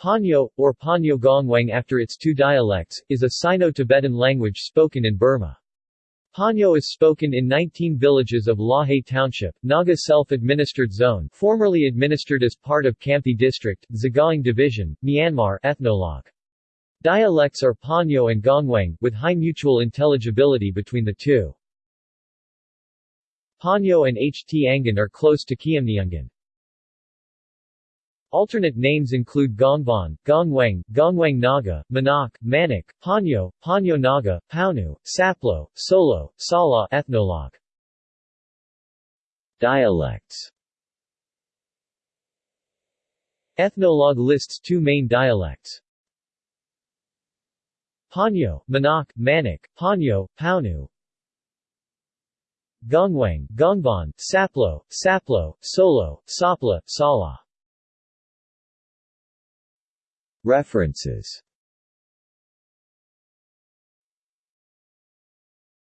Panyo, or Panyo Gongwang after its two dialects, is a Sino-Tibetan language spoken in Burma. Panyo is spoken in 19 villages of Lahe Township, Naga Self-Administered Zone formerly administered as part of Hkamti District, Sagaing Division, Myanmar ethnologue. Dialects are Panyo and Gongwang, with high mutual intelligibility between the two. Panyo and Htangan are close to Khiamniungan. Alternate names include Gongvan, Gongwang, Gongwang Naga, Manak, Manik, Panyo, Panyo Naga, Paunu, Saplo, Solo, Sala ethnologue. Dialects Ethnologue lists two main dialects. Panyo, Manak, Manik, Panyo, Paunu Gongwang, Gongban, Saplo, Saplo, Solo, Sapla, Sala References